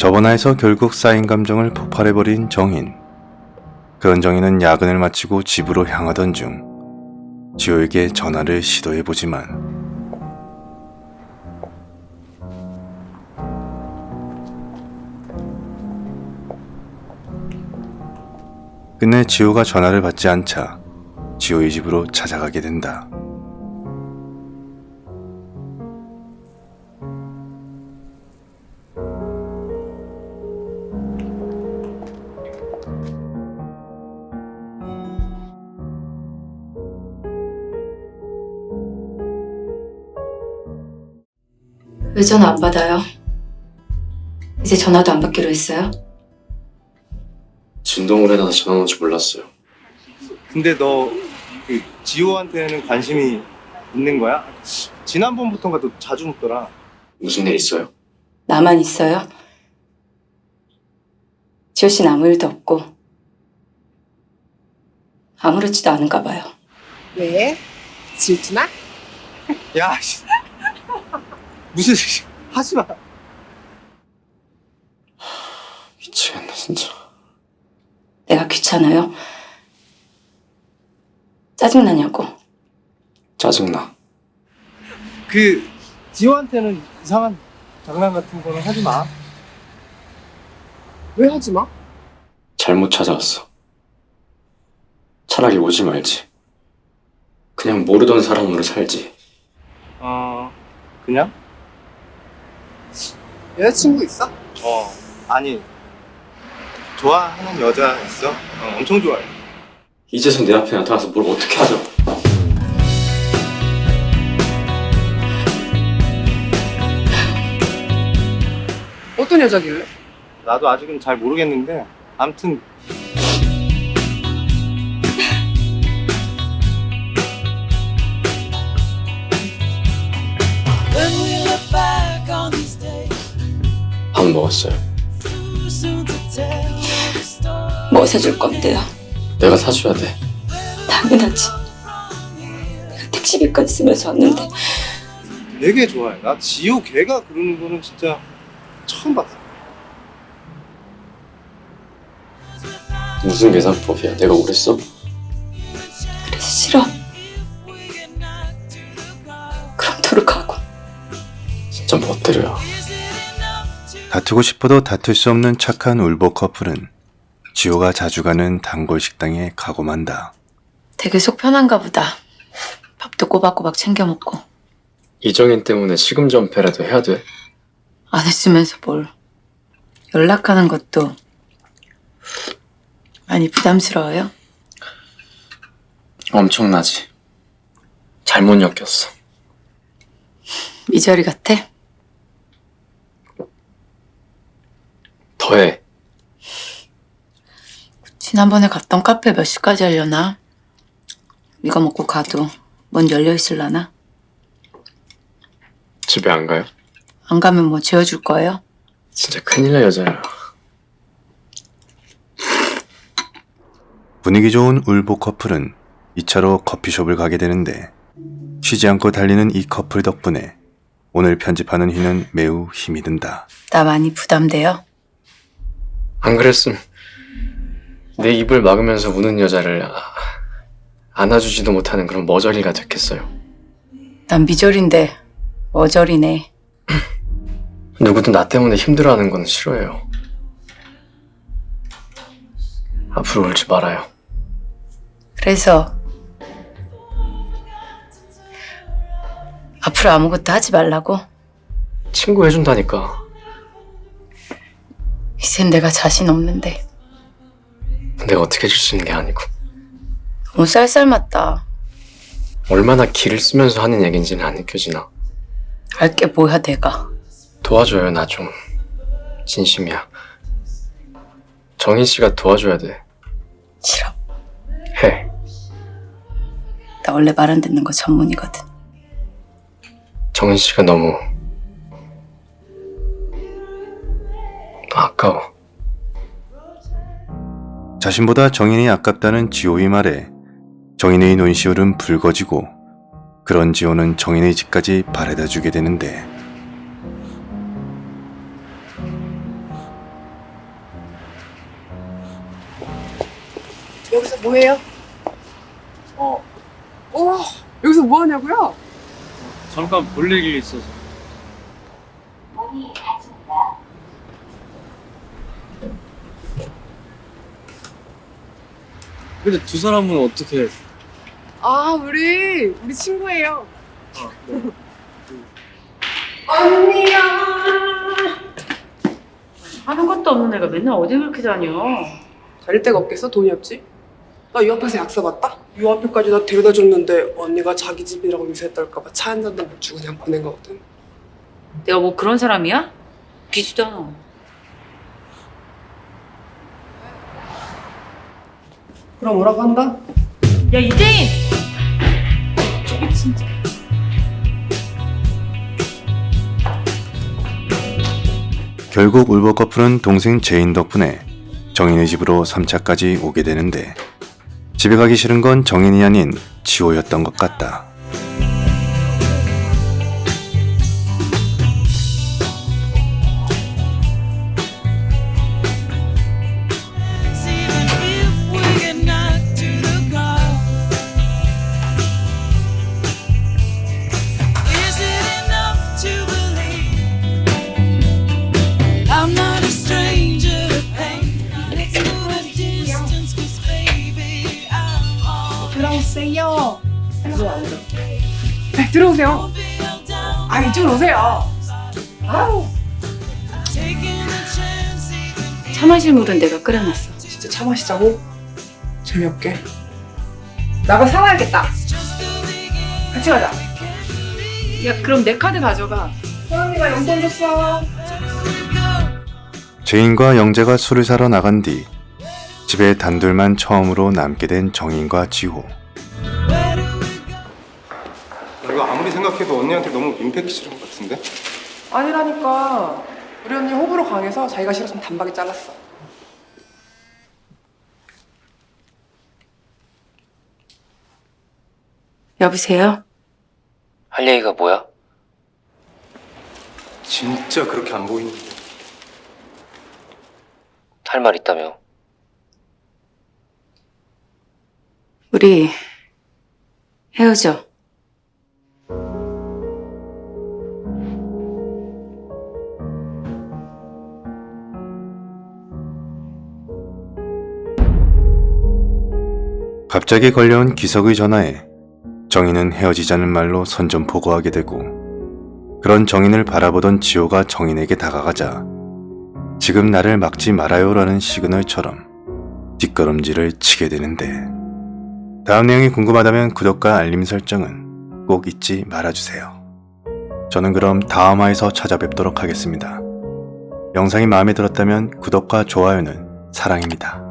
저번화에서 결국 쌓인 감정을 폭발해버린 정인. 그런 정인은 야근을 마치고 집으로 향하던 중 지호에게 전화를 시도해보지만 끝내 지호가 전화를 받지 않자 지호의 집으로 찾아가게 된다. 왜 전화 안 받아요? 이제 전화도 안 받기로 했어요? 진동을 해놔서 전화 온줄 몰랐어요. 근데 너 그 지호한테는 관심이 있는 거야? 지난번부터인가 너 자주 묻더라. 무슨 일 있어요? 나만 있어요? 지호 씨는 아무 일도 없고 아무렇지도 않은가 봐요. 왜? 질투나? 야, 씨. 무슨 하지 마. 미치겠네 진짜. 내가 귀찮아요? 짜증나냐고. 짜증나. 그 지호한테는 이상한 장난 같은 거는 하지 마. 왜 하지 마? 잘못 찾아왔어. 차라리 오지 말지. 그냥 모르던 사람으로 살지. 어, 그냥? 여자친구 있어? 어, 아니. 좋아하는 여자 있어? 어, 엄청 좋아해. 이제서 내 앞에 나타나서 뭘 어떻게 하죠? 어떤 여자길래? 나도 아직은 잘 모르겠는데, 아무튼 밥 먹었어요. 뭐 사줄 건데요? 내가 사줘야 돼. 당연하지. 내가 택시비까지 쓰면서 왔는데 되게 좋아해. 나 지호 걔가 그러는 거는 진짜 처음 봤어. 무슨 계산법이야? 내가 그랬어? 그래서 싫어. 그럼 도로 가고. 진짜 멋대로야. 다투고 싶어도 다툴 수 없는 착한 울보 커플은 지호가 자주 가는 단골 식당에 가고 만다. 되게 속 편한가 보다. 밥도 꼬박꼬박 챙겨 먹고 이정인 때문에 시금전패라도 해야 돼? 안 했으면서 뭘 연락하는 것도 많이 부담스러워요. 엄청나지. 잘못 엮였어. 미저리 같아? 더해. 지난번에 갔던 카페 몇 시까지 하려나? 이거 먹고 가도 문 열려 있을라나? 집에 안 가요? 안 가면 뭐 재워줄 거예요? 진짜 큰일 날 여자야. 분위기 좋은 울보 커플은 2차로 커피숍을 가게 되는데 쉬지 않고 달리는 이 커플 덕분에 오늘 편집하는 휘는 매우 힘이 든다. 나 많이 부담돼요? 안 그랬음 내 입을 막으면서 우는 여자를 아- 안아주지도 못하는 그런 머저리가 됐겠어요. 난 미저리인데 머저리네. 누구도 나 때문에 힘들어하는 건 싫어해요. 앞으로 울지 말아요. 그래서 앞으로 아무것도 하지 말라고? 친구 해준다니까. 이젠 내가 자신 없는데 내가 어떻게 해줄 수 있는 게 아니고. 너무 쌀쌀맞다. 얼마나 기를 쓰면서 하는 얘긴지는 안 느껴지나. 알게 뭐야 내가. 도와줘요, 나 좀. 진심이야. 정인 씨가 도와줘야 돼. 싫어. 해. 나 원래 말 안 듣는 거 전문이거든. 정인 씨가 너무 아까워. 자신보다 정인이 아깝다는 지호의 말에 정인의 논시울은 붉어지고 그런 지호는 정인의 집까지 바래다주게 되는데 여기서 뭐해요? 어. 오 여기서 뭐하냐고요? 잠깐 볼 일이 있어서. 문이 닫힙니다. 근데 두 사람은 어떻게? 아, 우리 우리 친구예요. 아, 네. 언니야. 하는 것도 없는 애가 맨날 어디 그렇게 다녀? 다닐 데가 없겠어? 돈이 없지? 나유 앞에서 약속 왔다? 유 앞에까지 나 데려다 줬는데 언니가 자기 집이라고 인사해 떨까봐 차 한 잔도 못 주고 그냥 보낸 거거든. 내가 뭐 그런 사람이야? 비지도 않아. 그럼 오라고 한다? 야 이재인! 저기 진짜. 결국 울보 커플은 동생 제인 덕분에 정인의 집으로 3차까지 오게 되는데 집에 가기 싫은 건 정인이 아닌 지호였던 것 같다. All 들어오세요. 네, 들어오세요. be held down. 아, 이쪽으로 오세요. 아우, 차 마실 물은 내가 끓여놨어. 진짜 차 마시자고? 재미없게. 나가 사와야겠다. 같이 가자. 야 그럼 내 카드 가져가. 소영이가 용돈 줬어. 제인과 영재가 술을 사러 나간 뒤 집에 단둘만 처음으로 남게 된 정인과 지호. 아무리 생각해도 언니한테 너무 임팩트 싫은 것 같은데? 아니라니까. 우리 언니 호불호 강해서 자기가 싫었으면 단박에 잘랐어. 여보세요? 할 얘기가 뭐야? 진짜 그렇게 안 보이는데 할 말 있다며. 우리 헤어져. 갑자기 걸려온 기석의 전화에 정인은 헤어지자는 말로 선전포고하게 되고 그런 정인을 바라보던 지호가 정인에게 다가가자 지금 나를 막지 말아요라는 시그널처럼 뒷걸음질을 치게 되는데 다음 내용이 궁금하다면 구독과 알림 설정은 꼭 잊지 말아주세요. 저는 그럼 다음 화에서 찾아뵙도록 하겠습니다. 영상이 마음에 들었다면 구독과 좋아요는 사랑입니다.